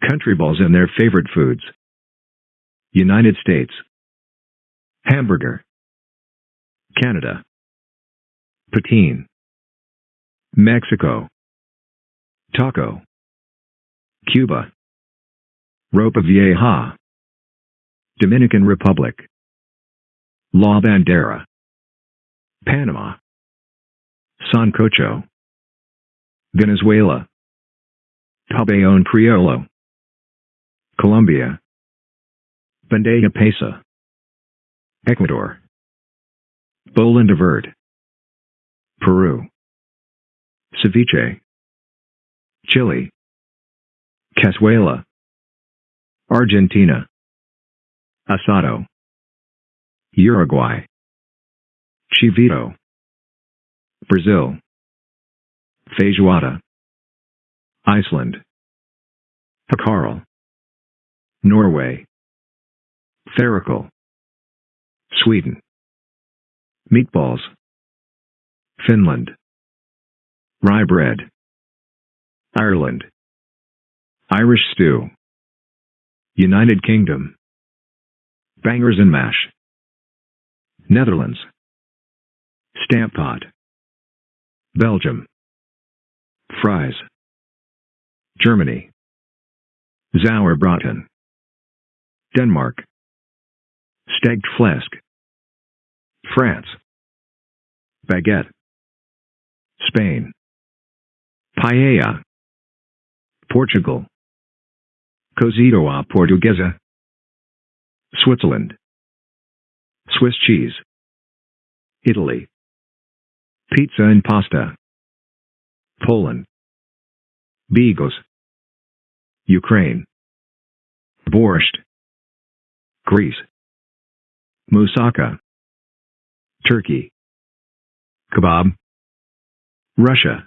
Country balls and their favorite foods. United States. Hamburger. Canada. Poutine. Mexico. Taco. Cuba. Ropa Vieja. Dominican Republic. La Bandera. Panama. Sancocho. Venezuela. Pabellon Criollo. Colombia. Bandeja Paisa. Ecuador. Bolón de Verde. Peru. Ceviche. Chile. Cazuela. Argentina. Asado. Uruguay. Chivito. Brazil. Feijoada. Iceland. Hákarl. Norway. Fårikål. Sweden. Meatballs. Finland. Rye bread. Ireland. Irish stew. United Kingdom. Bangers and mash. Netherlands. Stamppot. Belgium. Fries. Germany. Sauerbraten. Denmark. Stegt flæsk. France. Baguette. Spain. Paella. Portugal. Cozido à Portuguesa. Switzerland. Swiss cheese. Italy. Pizza and pasta. Poland. Bigos. Ukraine. Borscht. Greece. Moussaka. Turkey. Kebab. Russia.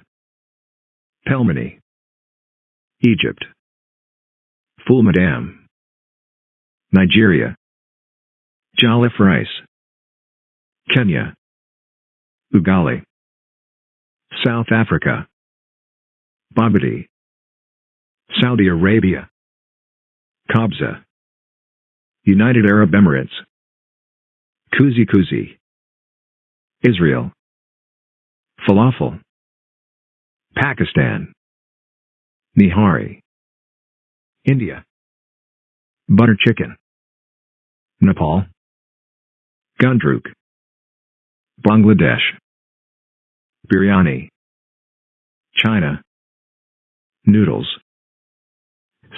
Pelmeni. Egypt. Ful medames. Nigeria. Jollof rice. Kenya. Ugali. South Africa. Bobotie. Saudi Arabia. Kabsa. United Arab Emirates. Kuzi Kuzi. Israel. Falafel. Pakistan. Nihari. India. Butter chicken. Nepal. Gundruk. Bangladesh. Biryani. China. Noodles.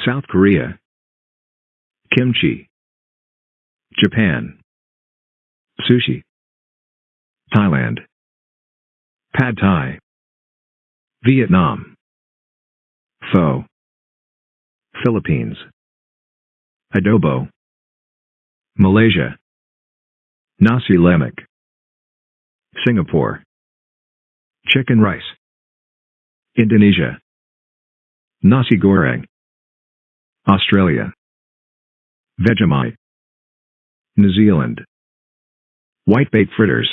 South Korea. Kimchi. Japan. Sushi. Thailand. Pad Thai. Vietnam. Pho. Philippines. Adobo. Malaysia. Nasi lemak. Singapore. Chicken rice. Indonesia. Nasi goreng. Australia. Vegemite. New Zealand. Whitebait fritters.